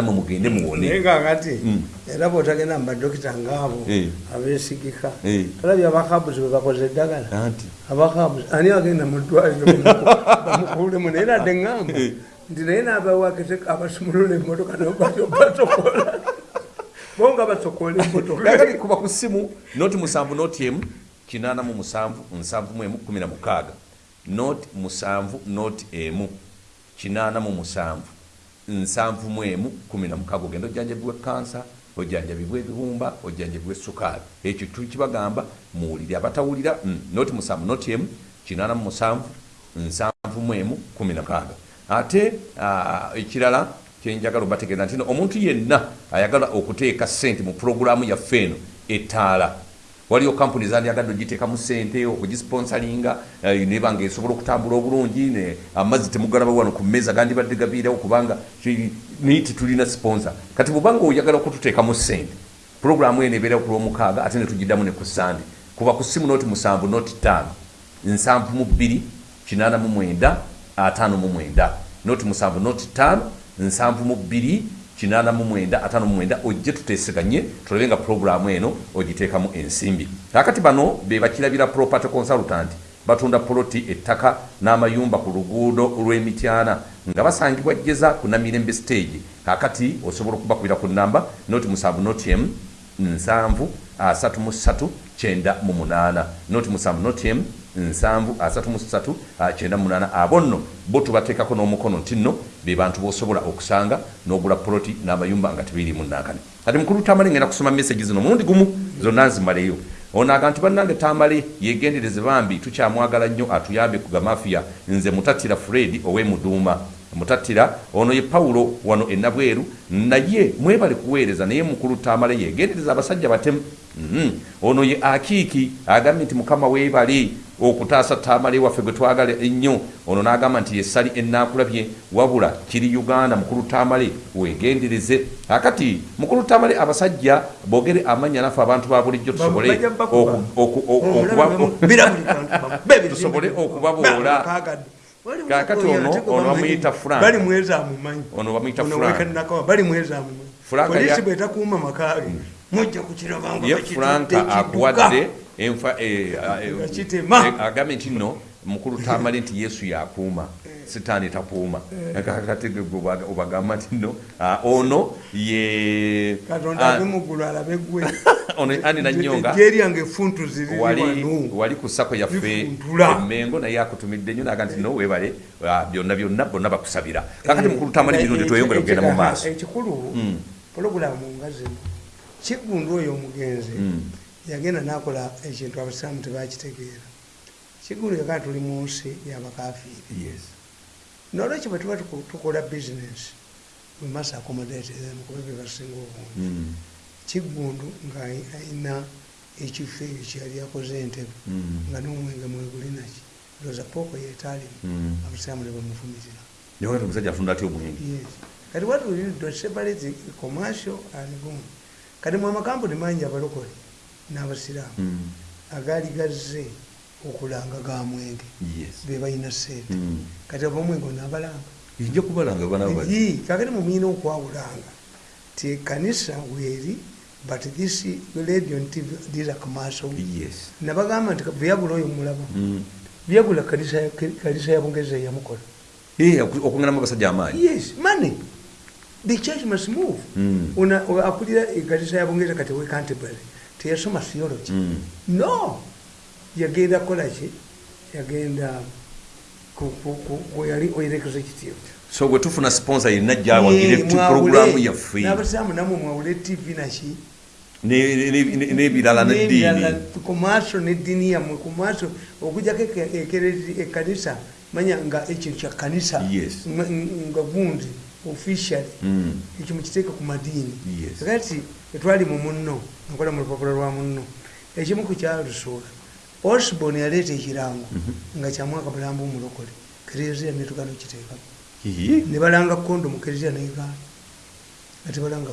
mwe mugende muwone naye kakati Mm. era bwotagenda mu badokita ngaabo Eh. abesigika olabye abakabuzi bwe bakoze eddagala anti. Abakabuzi ani agenda mu ddwaliro bamukulemu naye nadde ŋŋamba Eh. nti naye nabawakise abasumulula emmotoka nobasokola bo nga basokola emmotoka kakati kuba ku ssimu noti musanvu noti emu kinaana mu musanvu nsanvu mu emu kumi na mukaaga. Noti musanvu noti emu kinaana mu musanvu nsanvu mu emu kumi na mukaaga ogenda ojjanjabibwa kansa ojjanjabibwa ebibumba ojjanjabibwa essukaali. Ekyo tukibagamba muwulire abatawulira mm, noti musanvu noti emu kinaana mu musanvu nsanvu mu emu kumi na mukaaga ate ekirala kyenjagala obategeeza nti omuntu yenna ayagala okuteeka sente mu pulogulaamu yaffe eno etaala waliyo kampuni zandiyagadde ogiteekamu sente okugisponsalinga eh, neba nga esobola okutambula obulungi ne amazzi temugalaba wano ku mmeeza gandibadde gabiirawo kubanga naye tetulina sponsor. Kati bwebanga oyagala okututeekamu sente pulogulaamu eno ebeera ku lwomukaaga ate netugiddamu ne ku sande kuba ku simu noti musanvu noti ttaano nsanvu mu bbiri kinaana mu mwenda ataano mu mwenda. Noti musanvu noti ttaano nsanvu mu bbiri kinaana mu mwenda ataano mu mwenda ojje tuteeseganye tulabe nga pulogulaamu eno ogiteekamu ensimbi kakati bano be bakirabira property consultant batunda poloti ettaka n'amayumba ku luguudo lw'emityana nga basangibwa jjeza ku namirembe stage kakati osobola okubakubira ku namba noti musanvu noti emu nsanvu asatu mu ssatu kyenda mu munaana noti musanvu noti emu nsanvu asatu mu ssatu ah, kyenda mu munaana abo nno bo tubateekako n'omukono nti nno be bantu bosobola okusanga n'ogula poloti n'amayumba nga tebirimu nankani kati mukulu tamale ngenda kusoma mesagi zino mulundi gumu zonna nzimaleyo. Onaga nti bannange tamale yegendereze bambi tukyamwagala nnyo atuyambe ku gamafiya nze mutattira fred ow'emuduuma mutattira ono ye pawulo wano enabweru naye mwebale kuweereza naye mukulu tamale yegendereza abasajja batemu. Mhm. ono ye akiiki agambye nti mukama weebale okutaasa tamale waffe gwe twagala ennyo. Ono n'agamba nti yessali enaakulabye wabula kiri uganda mukulu tamale wegendereze akati mukulu tamale abasajja bogere amanya naffe abantu ba bulijjo tusobole tusobole okubaboola Kaakati ono- ono bamuyita Frank. bali mweza amumanyi Ono bamuyita Frank. Frank franka akuwadde enfa eh, eh, eh, agambye nti nno mukulu tamale nti yesu yakuuma sitaani takuuma. Kakati obagamba nti nno ah, ono ye katonda ah, ave muggulu alabe gwe. Ono ani nanyonga jeryange efuntu ziri wali ku sako yaffe emengo naye akutumidde nnyo naga nti no webale ah, byonna byonna bonna bakusabira. Kakati mukulu tamale emirundi tweyongere okugenda mu maaso. ekikulu Mm. pologulamu nga zino. Kiggundu oyo omugenzi. Mm. Yagenda nakola ekintu abasiraamu tebakitegeera kiggundu yagaa tuli mu nsi yabakafiiri Yes. nolwekyo bwe tuba tukola bizinesi we must accommodate them kuba bye basinga obungi Mm. kiggundu nga ayina ekifo ekyo kyeyali akoze entebe Mm. nga n'omwenge mwegulinaki loza pooko yeetaalimu Mm. abasiraamu ne bamufumitira Naye kati omusajja afunda atya omwenge Yes. kati what we need to separate commercial and boom kati mu amakampuni mangi abalokole n'abasiraamu Mm. agaali gazze okulanga ga mwenge. Be balina sente Mm. kati abamwenge onabalanga nja kubalanga kakati mumuyina okwawulanga ti ekanisa weeri but this radio TV, these are commercial. Nabagamba nti vyagula oyo mulaba Mm. vyagula kanisa ya- kanisa ya bungeza yamukola Eh, oku- okunganamu abasajja amaanyi. Yes money. The church must move. Akulira ekanisa ya bungeza kati we canterbury teyasoma theology Mm. no. Yagenda kolaki yagenda ku- ku- ku- ku- yali oyerekeza ekitiibwa so bwe tufuna sponsor yenna gyawagire puroguramu yaffe n'abasiraamu namwe mwawule tv naki Ne- ne- ne- n'ebirala neddiini kumaaso neddiini yammwe kumaaso okujjako eke- ekerezi- ekanisa manya nga ekintu kya kanisa nga gundi officially Mm. ekyo mukiteeka ku madiini kati etwali mu munno nkola mu lupapula lwa munno. Ekimu ku kyalusuula osborn yaleeta ekirango nga kyamwaka bulambu omulokole kereziya netugana okiteekamu ne balanga kondomu kereziya negaana nga tebalanga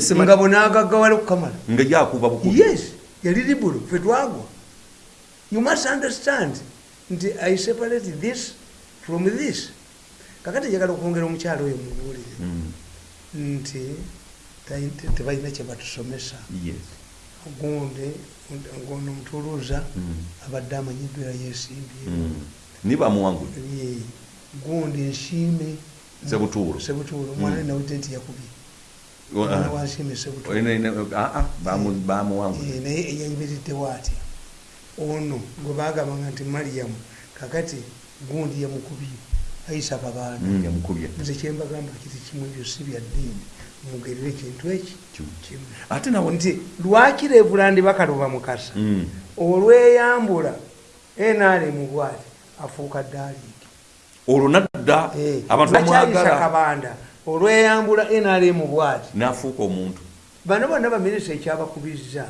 sema- nga bonaagaggawala okukamala nga yakuba bukubi yes yali libulu fe twagwa. You must understand nti i separate this from this kakati njagala okwongera omukyalo oyo mubuulire Mm. nti tebalina kyebatusomesa yes. Gundi ngono mutuluza Mm. abadde amanyiddwa era yesimbye Mm. ni bamuwangudde Ye, gundi nsiime Sebutuulo. sebutuulo omwana mm. nawudde nti yakubye ah. wansiime sebutuulo Ine- ine- ah, ah, naye eyayimiriddewo atya ono gwe bagambanga nti mariyamu kakati gundi yamukubye ayisa babaana Mm, nze kyembagamba kiti kimu ebyo si bya ddiini mugerere ekintu eki ate nawe nti lwaki reevulandi bakaluba mukasa. Mm. olweyambula nrm bwati afuuka ddaaliiki olwo nadda abantu bakyayisa kabanda. Olweyambula nrm bwati n'afuuka omuntu. Bano bonna baminisita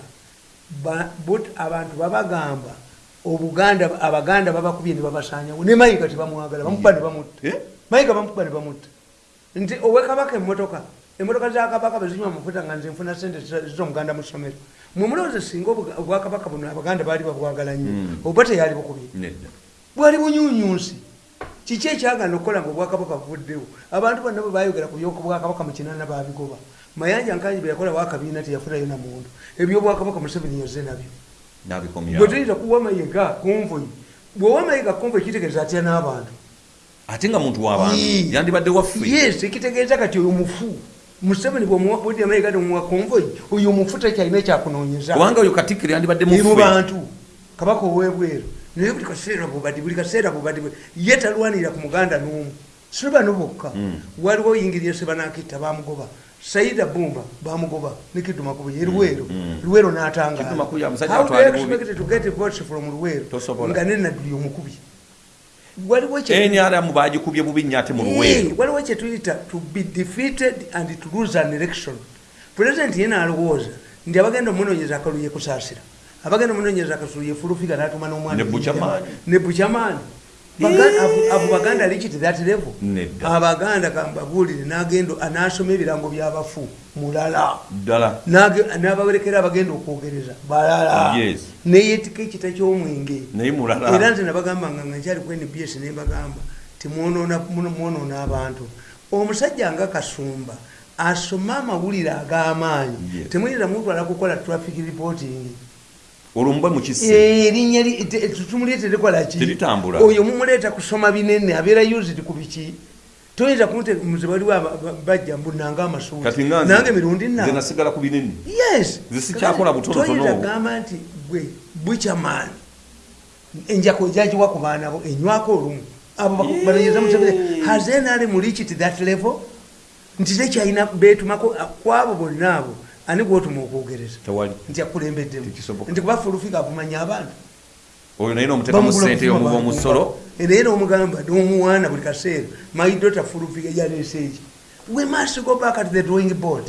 but abantu babagamba obuganda abaganda babakubye ne babasanyawo ne mayiga tebamwagala bamukuba ne bamutta Eh? mayiga bamukuba ne bamutta nti owekabaka emotoka emotoka za kabaka bezinywa amafuta nga nze nfuna sente zomuganda mu ssomero. Mumulowooza singa obwakabaka buno abaganda baali babwagala nnyo Mm. oba teyali bukubye? Bwali bunyunyunsi kiki ekyagana okukola nga obwakabaka buvuddewo? Abantu bonna bwe bayogera ku byobwakabaka mu kinana babigoba mayanja nkanyi bwe yakola wakabiina teyafunayo namuntu ebyobwakabaka museveni yaze nabyo nabikomyawo. Tuyita kuwa mayiga konvoyi bwewa mayiga konvoyi kitegeeza atya n'abantu? Ate nga muntu w'abantu yandibadde waffe. Yes ekitegeeza kati oyo mufu museveni bwedi mayiga nomuwa konvoyi oyo mufu tekyalina ekyakunoonyeza kubanga oyo katikkiro yandibadde mu muffe. Bantu kabaka owebweru. Naye buli kaseera bubadi buli kaseera bubadi ye talwanira ku muganda n'omu. Si bano bokka. Mm. waliwo oyingirire sebanakitta bamugoba saida bumba bamugoba ne kidumakubu ye luweero. Mm. luweero Kiddu Makubu musajja n'atangaala nga nenaduli omukubi. Waliwo bagikubye bubi nnyo ate mu Eh, luweero. waliwo kyetuyita to be defeated and to lose an election. Pulezidenti yena alowooza nti abagenda omunonyeza akaluye kusaasira. Abagenda omunonyeza akasulu yefulufiga natuma n'omwana Ne Bukyamaani. Abo- baganda likiti that level. Abaganda kambabuulire nagenda anasoma ebirango byabafu mulala. N'abawerekera abagenda okwogereza balala. Yes. neyetika ekita ky'omwenge. Era nze nabagamba nga nga nkyali ku nbs nembagamba timwonoona abantu. Omusajja nga kasumba asome amawulire ag'amaanyi. Temuyinza mutwala kukola traffic reporting olwo mube mukise Eh, erinnya li- te- tutumulie terikola ki? Teritambula. oyo mumuleeta kusoma binene abeera used ku biki? Toyinza muze baliwo bajja mbunanga amasuuti nange mirundi nasigala ku binene. Yes. Nze sikyakola butonotono. toyinza gamba nti gwe bukyamaani enjako ejagiwa ku baana bo enywako olumu. Abo balenyeza museveni hazenali mulikiti that level? Nti tekyalina betumako kwabo bonna abo ani gwotuma okwogereza nti akulembeddemu. Nti kuba fulufika avumanya abantu. Oyo naye nomuteekamu sente yomuba omusolo naye nomugamba nomuwaana buli kaseera daughter fulufika yalese eki. We must go back at the drawing board.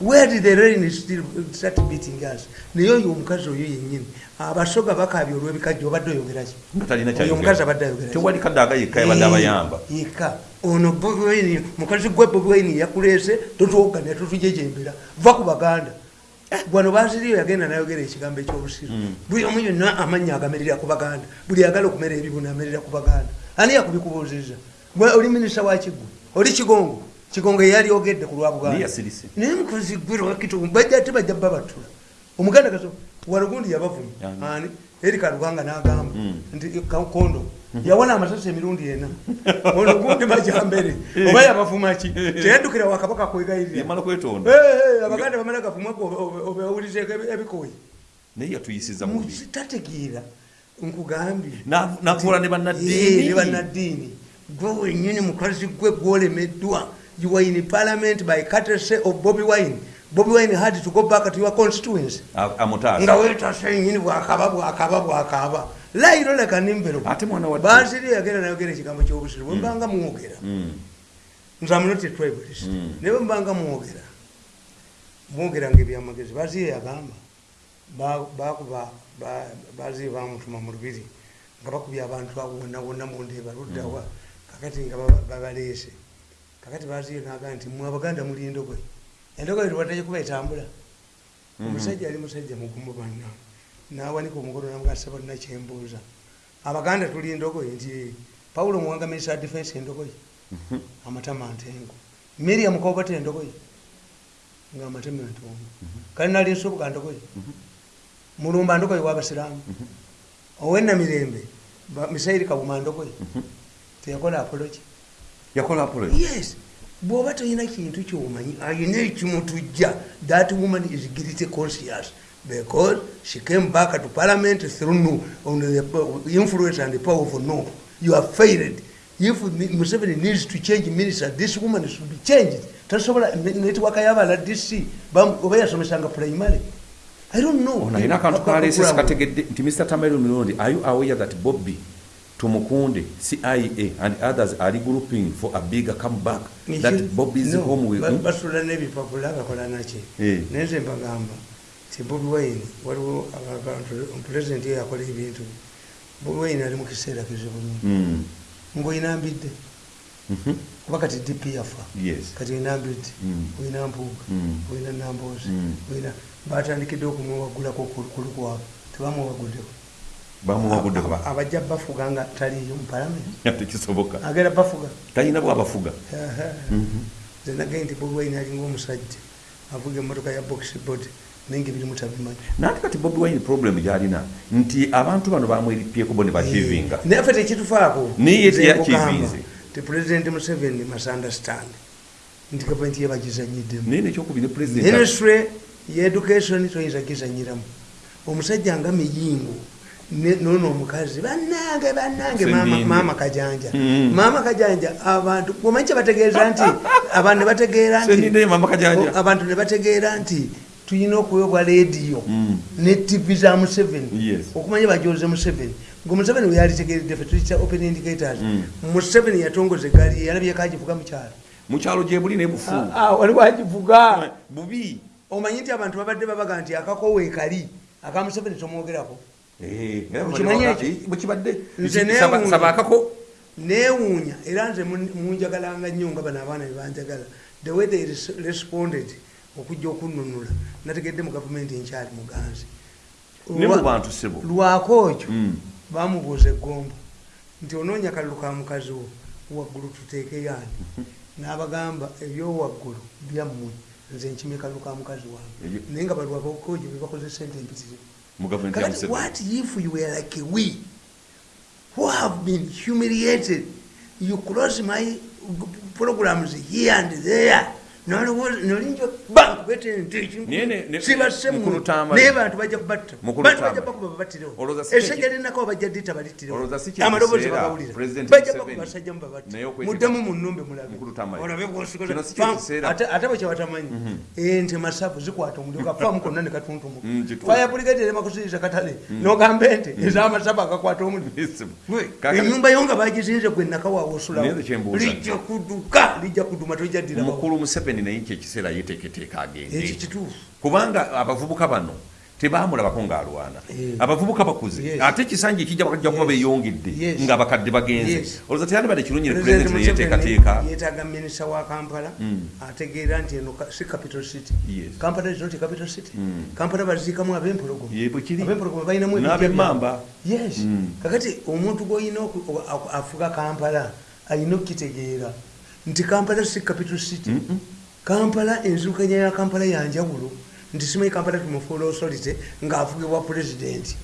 Where did the rain still start beating us? Naye oyo omukazi oyo yennyini abasoga bakabya olwebikajja obadde oyogeraki oyo omukazi abadde kyayogera ayogera tewali kadaaga yekka yabadde abayamba. yeka ono Bobi Wine, mukazi gwe Bobi Wine yakuleese totwoganya totujejembera va ku baganda. Wano baziriyo yagenda nayogera ekigambo ekyobusiru Mm. buli omu yonna amanya agamerera ku baganda. Buli agala okumera ebibuno amerera ku baganda. Ani yakubikubuuziza oli minisita wa kiggwe oli kigongo. Kigongo eyali ogedde ku lwa buganda. Naye mukozi gwe lwakitu bajja te bajja babatula. Omuganda kaso walugundi yabavuma. Ani eri kaluganga n'agamba Mm. nti ka- kondo. Yawona amasasi emirundi ena. Olugundi majambere. Oba yabavuma ki? Teyaddukira wakabaka kwegayirira. Yamala kwetonda Eh, eh, abaganda bamala gavumako obewulizeeko ebikoyi naye yatuyisiza mubi tategeera nkugambye. Na- nakola ne Eh, bannaddiini bannaddiini. Gwe wenyini mukazi gwe gwolemeddwa. You were in parliament by courtesy of bobi wine bobi wine had to go back to your constituency. Nga wetase nyini bwakaba bwakaba bwakaba. Lairo leka nimbero ate mwana wa basiri yagenda nayogera ekigambo kyobusiru bwembanga mwogera. Mm. nze amunoti tribalist. Naye bwembanga mwogera mwogera nga ebyamagezi baziye yagamba ba- bakuba ba- baziye bamutuma mu lubiri nga bakubye abantu abo wonna wonna mundeeba luddawa kakati nga baba- babaleese. Kakati baziye nagaa nti mwe abaganda muli endogoyi endogoyi lwaddayo kuba etambula. Mhm. omusajja ali musajja mugumu banna nawanika omugolo namugasa bonna kyembuuza abaganda tuli endogoyi nti pawulo muwanga minister of defense endogoyi Mhm. amatama ntengo. Miriam kobate endogoyi nga amateme ntumu kale nali nsubuka ndogoyi mulumba ndogoyi wabasiramu owenamirembe misairi kabuma ndogoyi teyakola apologi yakola apology? Yes bwoba tolina kintu kyomanyi ayina ekimutujja that woman is guilty conscious because she came back to parliament through no, on the influence and the power of no. You are failed. If museveni needs to change minister this woman should be changed. Tasobola netiwaka yabala dc oba yasomesanga primary. I don't know. Ono alina akantu kaleese sikategedde nti mr tamairo mirundi are you aware that bobby tumukunde cia and others are grouping for a bigger comeback that bobby's No, home will ba- basula n'ebipapula bakola naki Eh. naye nze mbagamba ti bobi wine waliwo pulezidenti eyo akola ebintu. Bobi wine ali mu kiseera kizibu nnyo. Mm, ngaoyina mbidde? Mhm, kuba kati dp yafa. Kati oyina mbidde? Mm. oyina mpuuga? Mm. oyina namboozi oyina batandikidde okumuwagulako kulukwabo tebamuwaguddeko bamuwagudde Aba- abajja bafuga nga taliyo mu palamenti tekisoboka. Agenda bafuga. Talina bwabafuga nze nagaye nti bobi wine alinga omusajja. Avuga emmotoka ya boxbod naye nga ebirimu tabimanyi. Nanti kati bobi wine problem gyalina nti abantu bano bamweripyeko bo ne bachivinga naye ffe tekitufaako. Naye Nze teyachivinze. nkugamba, ti pulezidenti museveni misunderstand nti gavumenti ye bagizanyiddemu. Naye nekyokubiri president ministry yeeducation toyinza gizanyiramu omusajja nga miyingo nono omukazi bannange bannange maama- kajanja. Mm. maama kajanja abantu omanyi kyebategeeza nti abantu ne bategeera nti Sendindi Maama Kajanja. o- abantu ne bategeera nti tulina okuwebwa leediyo Mm. ne tivi za museveni okumanya bajoze museveni. Nga museveni weyalitegeredde fe tuyita open indicators. Mm. museveni yatongoza egaali ye yalabyeko agivuga mukyalo mukyalo gyebuli nebufu Ah, ah, waliwo agivuga bubi. Omanyi nti abantu babadde babaga nti akakowe kali aka museveni tomwogerako Eh, era Okimanyi bali- ekyo? bukibadde Nze Saba- neewuunya. era nze mun- munjagalanga nnyo nga bano abaana bebanjagala the way they res- responded okujja okununula nategedde mu gavumenti enkyali muganzi. Lwako ekyo Mm. bamubuuza eggombo nti onoonya kalulu ka mukazi wo waggulu tuteekeyo ani n'abagamba ebyowaggulu byammwe nze nkimye kalulu ka mukazi wange. Naye nga balwakokojo bebakoze sente empitirivu mu gavumenti ya museveni what if you were like we who have been humiliated? You cross my programs here and there Naye bantu bajja bajja ente zikwata omuliro konna ne katuntumuka katale. Nogamba ente agakwata omuliro. Enyumba yo nga bagizinze gwe lijja kuduka lijja kuduma tojaddirawo mukulu museveni naye kyekiseera yeteeketeeka ekyo agende kubanga abavubuka bano tebamulabako ng'alwana abavubuka bakuze ate ekisanja ekijja bajja kuba Yes. beyongedde Yes. ng'abakadde bagenze. Olowooza teyandibadde kirungi ne pulezidenti neyeteekateeka yeetaaga minisita wa kampala Mm. ategeera nti eno si capital city. Kampala is not capital city. Mm. kampala baziikamu ab'empologoma. Balinamu N'ab'emmamba. yes. Mm. kakati omuntu gwolina afuga kampala alina okukitegeera. Nti kampala si capital city. Mm-mm. Kampala enzirukanya ya kampala yanjawulo nti simanyi kampala tumufuula authority ng'afugibwa pulezidenti.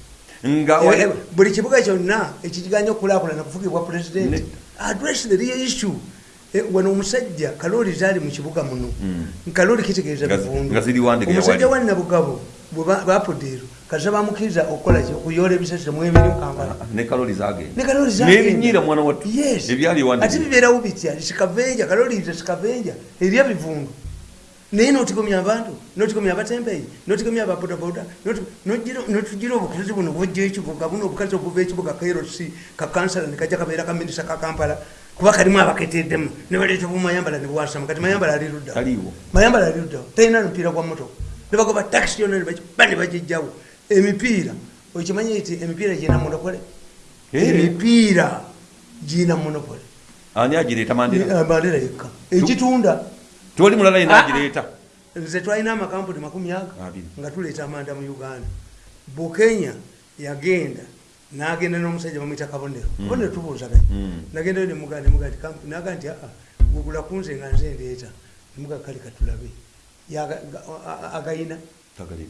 Nga Eh, eh, buli kibuga kyonna ekikiganya okukulaakulana kufugibwa pulezidenti. Address the real issue. Eh, wano omusajja kalooli zaali mu kibuga muno. Kalooli kitegeeza bivundu omusajja wali. wa nabugabo bapodeero kaza bamukkiriza okukola ki? Okuyoola ebisasiro mu emirimu kampala. ne kaloli zagenda ne kalooli n'ebinyiira mwana wattu. Yes. Ebyali ewandike. ate bibeerawo bitya? Sikavenja kalooli ze sikavenja erya bivundu. Naye notigomya abantu notigomya abatempeyi notigomya ababodaboda notugira obukazi buno bujja ekibuga buno obukazi obuva ekibuga krc kakansala nekajja kabeera kaminisa ka kampala. Kuba kalimu abaketeddemu. Nebaleeta bumayambala nebwasama kati mayambala ali luddawo Taliiwo. mayambala ali luddawo talina mupiira gwa motoka nebagoba takisi yonna nebakiba nebagijjawo emipiira okimanyi nti emipiira gina monopole Eh. emipiira gina monopole ani agireeta mandera yekka ekitunda tewali mulala yena Ah, agireeta nze twalina amakampuni makumi aga nga tuleeta amanda mu uganda bukenya yagenda nagenda n'omusajja bamwita kabonero kabonero tubuuzaganya Mm. nagendayo nemuganda nemuganda nti aa gugula kunze nga nze ndeeta nemuga kale katulabe agayina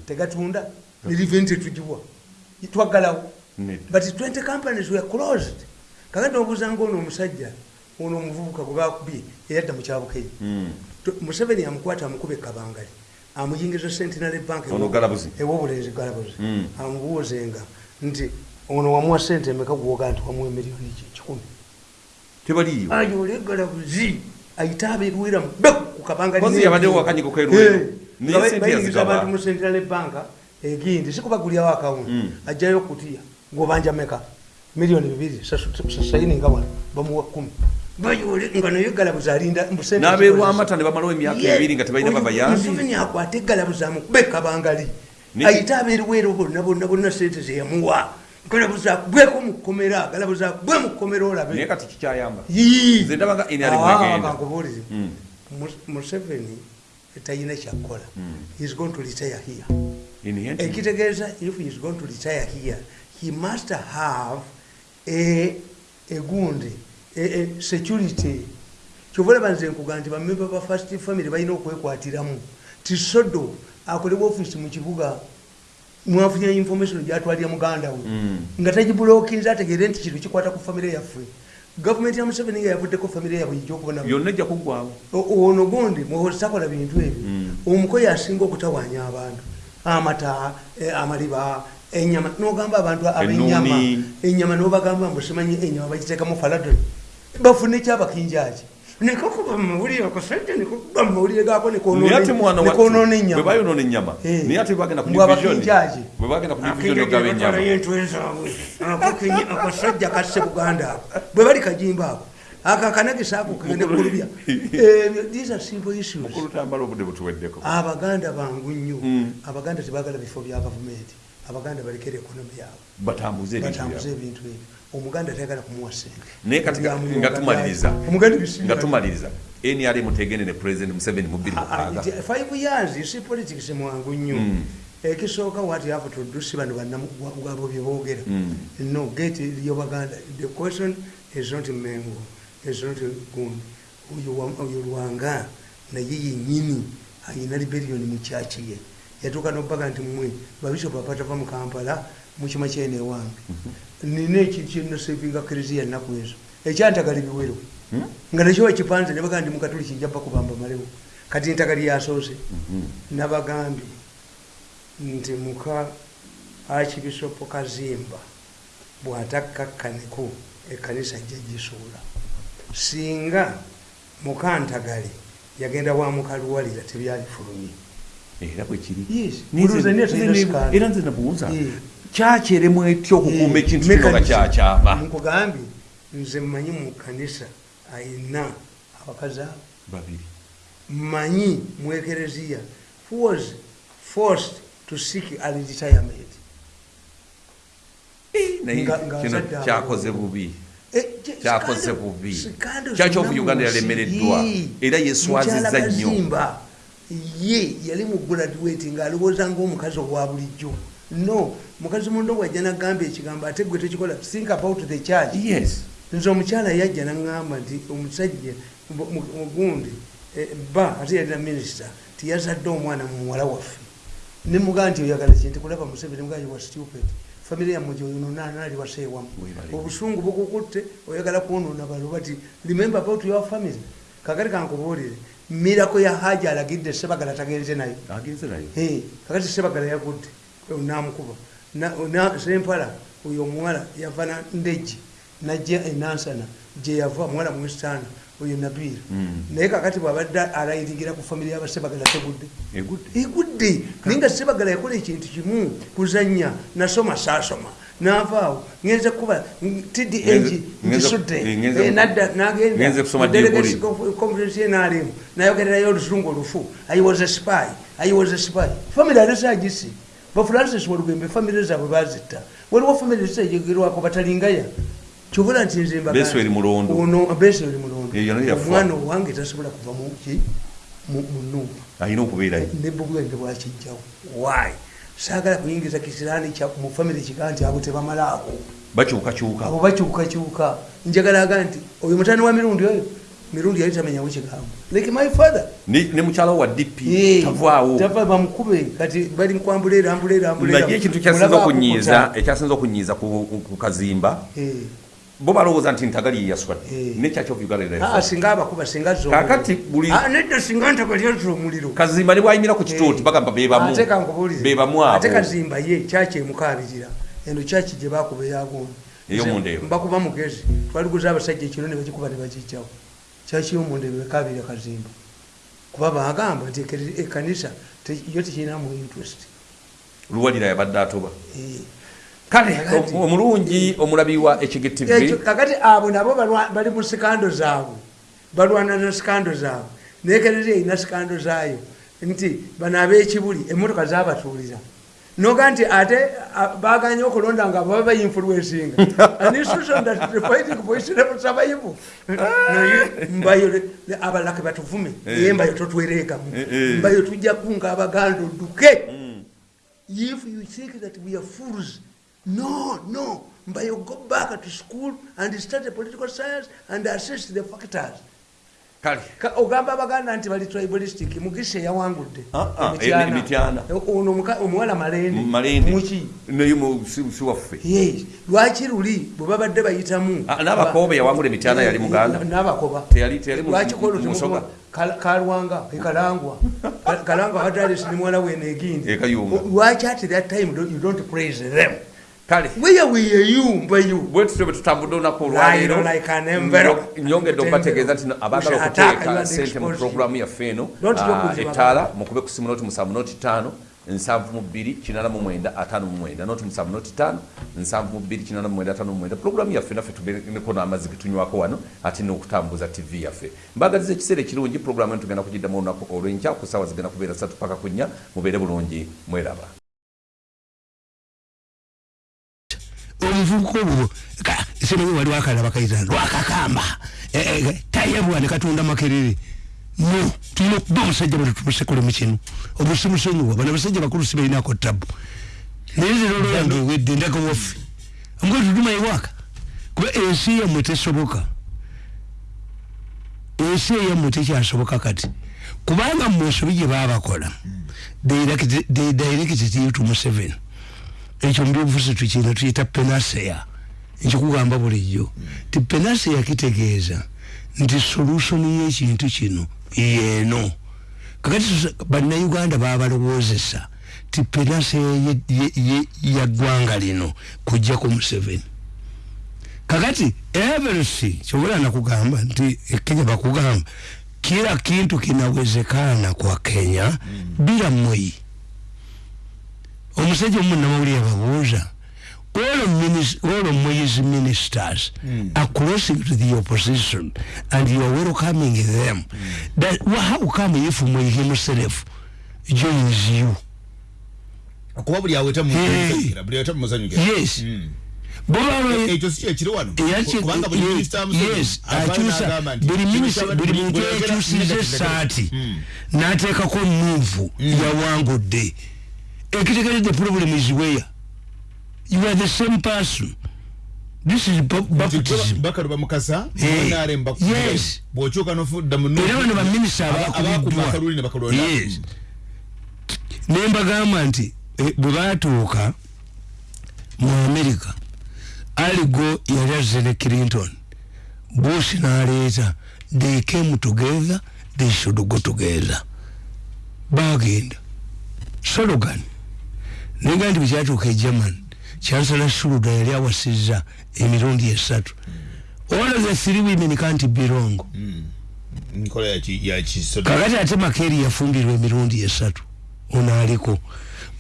tegatunda neriveni tetugiwa twaggalawo but 20 companies were closed. Kakati obuzanga ono omusajja ono omuvubuka gwe bakubye eyadda mu kyabukeye Mm. To- museveni amukwata amukuba ekabangali amuyingiza sentinary bank ewobulenzi galabuzi. Mm. amubuuzenga nti ono wamuwa sente emeka gwoga nti wamuwa emiliyoni ki- kikumi? Tebaliyo ayo oli galabuzi. Ayite abeerwera mubeku ku kabangali yabaddewo akanyigo k'erwero. Bayingiza abantu mu sentinary bank egindi sikubagulyawo akawunti Mm. ajjayo kutiya ng'obanja meka miliyoni bibiri sasayininga wano bamuwa kumi. Nga naye galabuzi alinda n'abeerwamata ne bamalawo emyaka ebiri nga tebalina babayambi akwate galabuzi amukube kabangali. Ayite abeerwero bonna bonna bonna sente zeyamuwa galabuzi akubweko mukomera galabuzi akubwe mukomera naye olabe. Kati kikyayamba. Ali Ah. Mm. Mus- museveni talina kyakukola He's going to retire here ekitegeeza if he is going to retire here he must have a egundi a, a security. Kyova olaba nze nkuga nti bamemba ba first family balina okwekwatiramu. Tisodo akolebwa offisi mu kibuga mwafunye information gyatwalira muganda we. Mm. nga tagibulokinze ategere nti kino kikwata ku famire yaffe. Gavumenti ya museveni nga yavuddeko famire yabwe ijja okubona. Yonna ejja kuggwawo O- ono gundi muhozi takola bintu ebyo. Mm. omukoyi asinga okutawanya abantu amata eh, amaliba enyama. Nogamba abantu abenyama enyama nobagamba mbusimanyi enyama bagiteekamu faladoni bafune kyabakinjaki nekakuba mumawulire akasajja nekuba mumawulire wa- nekonona bwe enyama Eh. naye ate bagenda ku Mbwe division abakinjaki. bwe bagenda ku division ogaba ennyama ennyama akasajja kasse buganda ako. Bwe bali kajimba ako akakanagisa ako kagende kulubya. These are simple issues. Mukulu tambala obudde butuweddeko. Abaganda bangu nnyo. Mm. abaganda tebagala bifo bya gavumenti. Abaganda balekere ekonomi yaabwe. Batambuze ebintu ebyo. Omuganda tayagala kumuwa sente naye nga- tumaliriza nrm tegende ne president museveni mu bbiri Ah, ah, five years see politics mwangu nnyo. Mm. ekisooka what you have to do si bano bannabwabo byeboogera Mm. no get your baganda the question is not mengo not gundi oyo wa- oyo lwanga naye yenyini ayina liberioni mu kyaki ye. Yatuuka nobaga nti mwe babishopu apatava mu kampala mukima kyene ewange nina ekintu kyenasevinga kereziya ennaku ezo? Ekyantagala biwero Hmm? nga nakyo wakipanze nebaga ndi mukatuli kijja bakubamba malewo. Kati ntagala yasoose. Mhm. nabagambye nti muka akibisopo kazimba bw'atakkakkaneko ekkanisa jja gisuula singa mukantagale yagenda wa mukaluwalira tebyalifulumye. Era bwekiri Yes. Nize- Buluuza nnyo nze nabuuza. Eh. kyakyeremu etya okukuuma ekintu kino nga kyakyama nkugambye nze mmanyi mu kkanisa ayina abakazi abo? Babiri. Mmanyi mu ekereziya. Who was forced to seek a retirement? Nga kino kyakoze bubi. Eh, kyakoze bubi ofu uganda yalemereddwa era yeswazizza Mukyala nnyo ye yali mu graduate ng'alowooza ngaomukazi owa bulijjo. No mukazi mundo wajja nagamba ekigambo ate gwe tekikola think about the church yes. Nze omukyala yajja naŋŋamba nti omusajja mu- mu- mugundi eh, ba ate yalina minisita tiyazadde omwana mu muwala waffe. Nemugaa nti oyagala kinti kulaba museveni mugaa wa stupid famire yammwe gyoyononaali waseewamu Webale. obusungu bukukutte oyagala kwonoona baluba ti remember about your family. Kakati kankubuulire mirako ya haja alagidde sebagala tagenze nayo kakati sebagala yagudde namukuba. Na- na- sempala oyo omuwala yava ndeji najja enansana gyeyava muwala mwesitaana oyo nabiira Mm. naye kakati bwabadde alayiringira ku famire yabasebagala tegudde egudde? Naye nga sebagala yakola ekintu kimu kuzanya nasoma saasoma navaawo ngenze kuba ngenze- ngisudde eh, ngenze- Eh, nadda ngenze kusoma nagenda conference yenalimu nayogererayo olusungu olufu. I was a spy. I was a spy. Family alesagisi bafrancis walugembe famire zaabwe bazitta. Waliwo famire zitayogerwako batalingaya kyobula nti nze mbagamba- Eh, yano yafa. omwana owange tasobola kuva mu numba alina okubeerayo ne bubwenge bwakijjawo why? Saagala kuyingiza kisiraani mu famire kiga nti abo tebamalaako. Abo bakyukakyuka. Bakyukakyuka njagala aga nti oyo mutani wa mirundi oyo? Mirundi yali tamenyawo kigambo. Like my father. Ne mukyalawo wa dp tavaawo. tava bamukube kati bali nkwambulera ambulera ambulera naye ekintu kyasinza Mulaba okunyiiza ekyasinza okunyiiza ku kazimba. Bo balowooza nti ntagali yeyaswadde Eh. nekyaki of uganda Ah, singa abakuba singa zo Kaakati buli- Ah, singa ntagali azza omuliro. Kazimba ne bwayimira ku kituuti Eh. bagamba bebamu ate abo kazimba ye kyaki emukabirira. Eno kyaki gye bakuba Ey'omundeeba. mbakuba mugezi. Twaliguza abasajja ekiro ne bagikuba ne bagijjawo kyaki yomundeeba ekabirira kazimba? Kuba bagamba nti ekanisa yo tekirinamu interest. Luwalira yabadde atoba. Eh. Kale omulungi omulabi wa hgtv kakati abo nabo bali mu sikando zaabwe. Balwana na sikando zaabwe. Nekerera erina sikando zaayo. Nti bano ab'ekibuli emmotoka zabatuulira noga nti ate baganye okulonda nga baba bayinfluencinga an institution that is fighting for its survival. Naye mbayo ke batuvume. Naye mbayo totwereekamu Eh, eh. mbayo tujja kunga abaganda odduke. If you think that we are fools no no. Mbayo go back to school and study political science and assess the factors. Ogamba abaganda nti bali tribalistic mugisha yawangudde. Ah, ah, Emityana. Ono omuwala malende muki? Si waffe. Lwaki luli? Bwe babadde bayitamu. Ah, n'abakobe yawangula emityana yali muganda. N'abakoba lwaki kolo kalwanga ekalangwa Ka- kalangwa. Wadalis ni mwala wene egindi E lwaki at that time you don't praise them kale. You? Mbayo bwe tutyo bwe tutambudde olunaku. Nyo- nyongedde okubategeeza nti abaagala okuteeka sente mu puroguramu yaffe eno ah, ettaala mukube ku simu noti musanvu noti ttaano nsanvu mu bbiri kinana mu mwenda ataano mu mwenda. Noti musanvu noti ttaano nsanvu mu bbiri kinana mu mwenda ataano mu mwenda. Puroguramu yaffe naffe tubeneko n'amazzi getunywako wano ate n'okutambuza tv yaffe. Mbagaliza ekiseera ekirungi puroguramu eno tugenda kugiddamu olunaku olw'enkya ku ssaawa zigenda kubeera ssatu paka ku nnya mubeere bulungi mweraba omuvubuka obwo simanyi waliwo akalaba kayita lwakakamba tayebwa ne katonda makerere no tulina okuba omusajja bwe tumusekulemu kino obusimusonyiwa bano abasajja bakulu si balinako tabu. Naye zero olwange ewedde ndaga waffe omukozi tutuma ewaka kuba ensi yammwe tesoboka ensi eyammwe tekyasoboka kati. Kubanga mu nsobi gye baabakola they they directed you to Museveni ekyo mubyobufuzi tukina tuyita penaseya nkikugamba bulijjo. Ti penaseya kitegeeza nti solution y'ekintu kino yeeno. Kakati bannayuganda babalowoozesa ti penaseya ya ggwanga lino kujjako museveni. Kakati everything kyobola nakugamba nti ekenya bakugamba kila kintu kinawezekana kwa kenya bila mwei omusajja omu namawulire yababuuza all of minis- all of Moi's ministers are crossing to the opposition and you are welcoming them. That, well, how come if Moi himself joins you kuba buli aweta Hey. buli aweta mumuzanyukira yes. Boba ekyo si kyekiri wano? Kubanga buli minisita yes, akyusa buli minisita- buli muntu yakyusiza esaati Mm. n'ateekako nuuvu yawangudde ekitegeredde problem is where? You are the same person. This is baptism bakaluba mukasa Eh, nrm yes. bwokyuka nofudda mu era bano baminisita abakuba akaluli ne bakalonda yes. Naye mbagamba nti eh, bwe baatuuka mu america aligo yali azene clinton. Bush n'aleeta they came together they should go together. Bagenda sologan nenga nti bwekyatuuka e german chancellor shuluda yali awasizza emirundi esatu all of the three women can't be wrong kakati ate makeri yafumbirwa emirundi esatu ono aliko.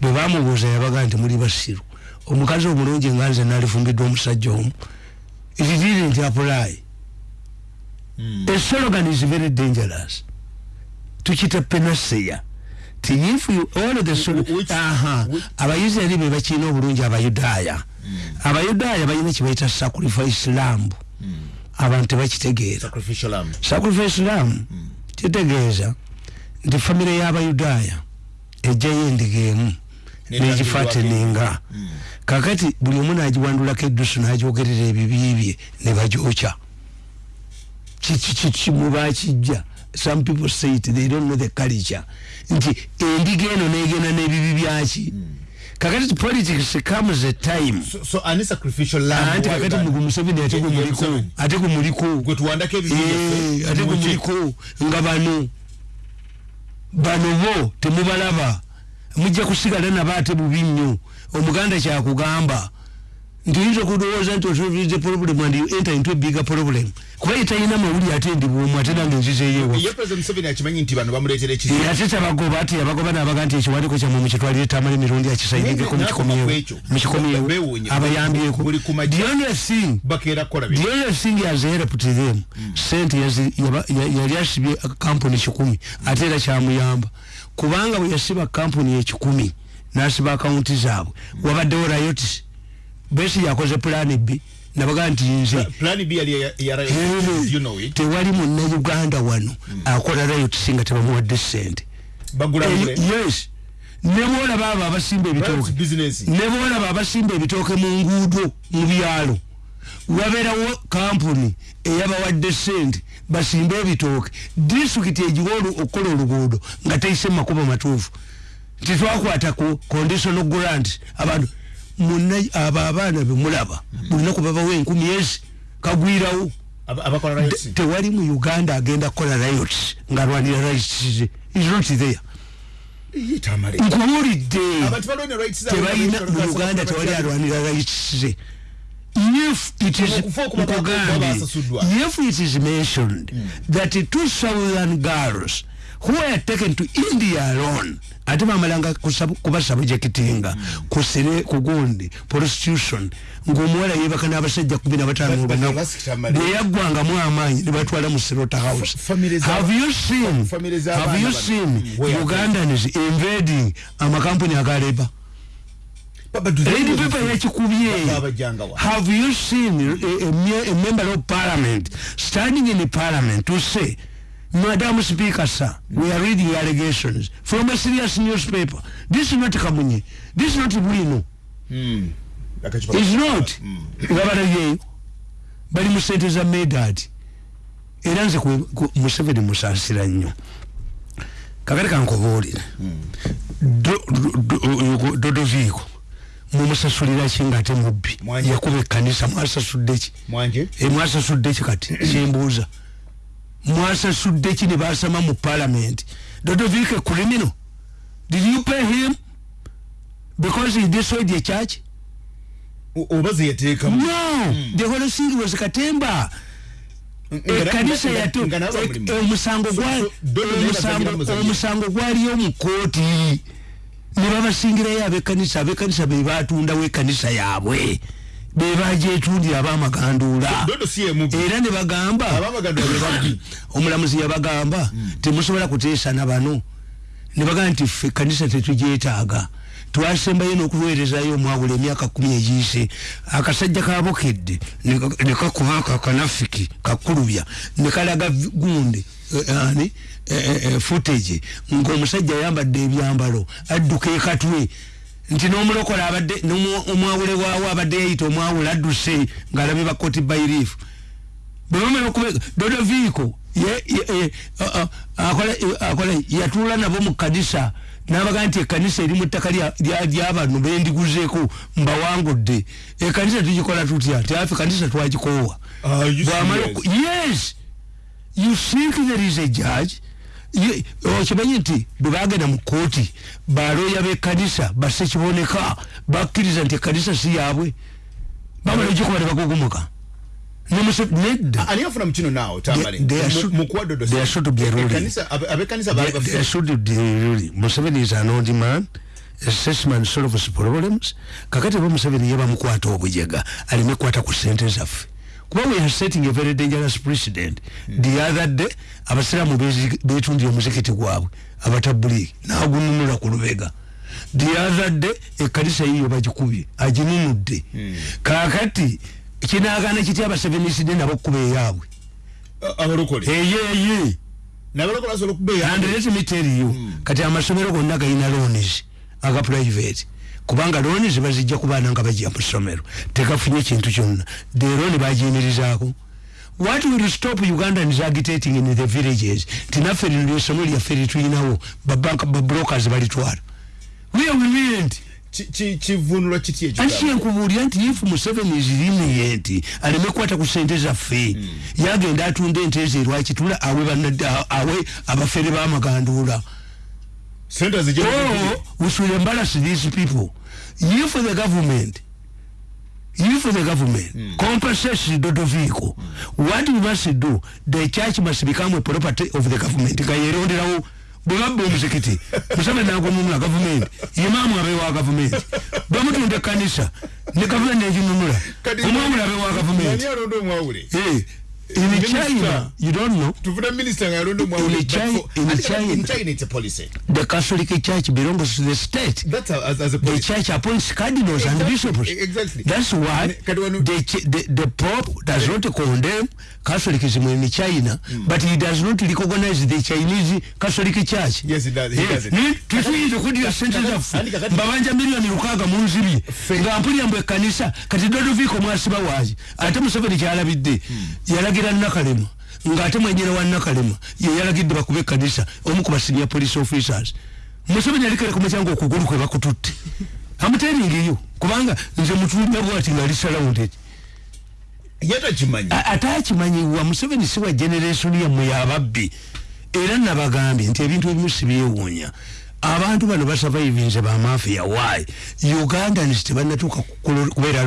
Bwe bamubuuza yabaga nti muli basiru. Omukazi omulungi nga nze nalifumbiddwa omusajja omu. It didn't apply. A slogan is very dangerous. Tukita penaseya which- abayisirairi be bakiina obulungi abayudaaya. Abayudaaya balina kyebayita sacrifice lamb abantu tebakitegeera sacrifice lamb. Kitegeeza nti famire y'abayudaaya ejjayo endiga emu negifateninga kakati buli omu nagiwandulako eddusu nagyogerera ebibi bye ne bagyokya mubakijja some people say it they don't know the culture. Nti endiga eno negenda n'ebibi byaki? Kakati politics comes a time. So- so ani sacrificial lamb anti wa kakati Uganda? mugu museveni ate Ye- ye gumuliko Museveni. ate gumuliko gwe tuwandako ebibi Eh, byaffe, ate muki? gumuliko nga bano bano bo temubalaba. Mujja kusigala nabo ate bubi nnyo. Omuganda kyakugamba nti oyinza okulowooza nti osolvinze problem and you enter into a bigger problem? Kuba talina mawuli ate ndi bwomu ate nange nzizeeyo ye president museveni akimanyi nti bano bamuleetera ekizibu. ate tabagoba ate yabagoba nabaga nti ekiwandiiko kyammwe mukitwalire akisairengeko Naye nakoma mukikomyewo abayambyeko. Thing has helped them sente yaba- ya- yali asibye kampuni kikumi ate era kyamuyamba. Kubanga bwe yasiba kampuni ekikumi n'asiba akawunti zaabwe. Wabaddewo rayotisi besi yakoze pulaani b. Nabaga nti nze plan b yali ya- ya Eh, you know it. tewali munnauganda wano akola rayotisi nga tebamuwadde sente bagula ngule yes. Nebwolaba abo abasimba ebitooke business. Nebwolaba abasimba ebitooke mu nguudo mu byalo wabeerawo kampuni eyabawadde sente basimbe ebitooke. Disitulikiti egiwa olu- okukola oluguudo nga teise mu makubo matuufu. Titwakwata ku conditional grant abantu munna abo abaana bemulaba bulinaku babawo enkumi ezi. Kagwirawo. Tewali mu uganda agenda kukola riot ngaalwanira rights ze. Is not there zabo. Tebalina mu uganda tewali alwanira rights ze. If it is nkugambye, if it is mentioned that two southern girls who were taken to india alone? Ate bamalanga kusab- kubasabujectinga kusire kugundi prostitution. Ngaomuwala yebaka n'abasajja kumi na bataano But- but olunaku Elastic Mali- bweyaggwangamu amaanyi nebatwala mu sirota house. za- have you seen have you seen Mm, ugandans invading amakampuni agaleba they lady know paper the- yakikubye Babajanga wa. have you seen a, a, a member of parliament standing in the parliament to say madam speaker sir we are reading allegations from a serious newspaper. This is not kamunye. This is not bwino Mm. Is not. Babalabyeyo bali mu sente za medad era nze ku- ku- museveni musaasira nnyo. Kakati kankubuulire Do- do- do- dodoviiko mumusasulira ki ngaate mubbi? Mwanje. yakuba ekkanisa mwasasudde ki? Mwanje E, mwasasudde ki kati? Kyembuuza mwasasudde ki ne basama mu parliament? Dodoviiko criminal did you pay him? Because he destroyed the church? Oba ze yateekamu no! The whole thing was katemba. Ekkanisa e- mulimu. omusango omusango gwaliyo mu kooti ne babasingirayo abekkanisa abekkanisa be batundawo ekkanisa yaabwe be bagyetundira abamaganduula. Era ne bagamba. Omulamuzi yabagamba temusobola kuteesana bano. Ne bagamba nti ffe ekkanisa tetugyetaaga. Twasembayo n'okuweerezayo omwawula emyaka kumi egiyise. Akasajja kabokedde ne ka- ne kakuba ako akanafiki kakulubya. Ne kalaga gundi eh, ani? Eh, eh, footage. Ng'omusajja ayambadde ebyambalo adduka ekatwe nti n'omulokola abadde omwawule waawo abadde yayita omwawula adduse ng'alabye bakoti bairifu bwebamala okubega dodoviiko akola yatuula nabo mu kanisa nabaga nti ekanisa eri mu ttaka lya- lya- lyabano bendiguzeeko mbawangudde. Ekanisa tugikola tutya? Tiafe kanisa twagikoowa. Bw'amala yes! You think there is a judge okimanyi nti bwe bagenda mu kooti baloya b'ekkanisa basse kiboneka bakkiriza nti ekkanisa si yaabwe bamala ogikuba ne bagugumuka Nemuse- nedda ani afuna mu kino naawe tamale They- they are Mu- should- mu kuwa dodo they are should be ruling. Ekkanisa- abe- abekkanisa baali They- bafe- they should be really. Museveni is an old man. Assessment solves problems. Kakati bo Museveni yeba mukwata obujega. Alime kwata ku sente zaffe. Kuba we are setting a very dangerous precedent. The other day, abasiramu bezi- betundira omuzikiti gwabwe abatabuliki nagununula ku lubega. The other day ekkanisa yiyo bagikubye aginunudde. Kakati kinagana kitya abaseveniside nabo kuba eyaabwe? Eyeye and let me tell you kati amasomero gonna galina loans aga private kubanga loans bazijja ku baana nga bajja mu ssomero. Tegafunye kintu kyonna. De loan bagiyimirizaako what will stop ugandans agitating in the villages? Tinaffe lino lyesomo lyaffe litulinawo babrokers balitwala. Where we went Ki- ki- kivunulwa kiti ekyo? Anti kyenkubuulira nti if museveni lenient aleme kukwata ku sente zaffe yagenda atunda ente ezo erwakitula awe abafere b'amaganduula sente zijja Oh, we should embarrass these people. For the government, for the government, mm. compensates Dodo vehicle. Mm. What we must do, the church must become a property of the government. Kayeronderawo bwebabba omuzikiti museveni agomumula gavumenti imaamu abewa gavumenti bamutunda kanisa ne gavumenti neginunula omwamula abewa gavumenti in Minister. china you don't know tufuna minisita nga yalonda omwawule In China- in China. china it's a policy the catholic church belongs to the state that's a, as, as a the policy church appoints cardinals and Exactly, bishops. exactly. That's why the, the, the Pope does not condemn Catholicism in China, but he does not recognize the Chinese Catholic Church. Yes, he does, he does it. tuyinza okudira sente zaffe mbabanja miliyoni lukaaga mu nziri nga mpulira mbwe ekkanisa kati dodoviiko mwasiba waaki ate museveni kyalabidde yalagira nakalema ng'ate mwenyera wa nakalema ye yalagidde bakube ekkanisa omu ku basinya police officers museveni alikere ku mucyango okugulu kwe bakututte amuteningiyo kubanga nze mutulumya bwati ngaali surrounded yatakimanyi A- ate akimanyiwa museveni si wa generation yammwe yababbi era nabagambye nti ebintu ebimu sibyewuunya abantu bano basavaivinze bamafiya why ugandans tebannatuuka kubeera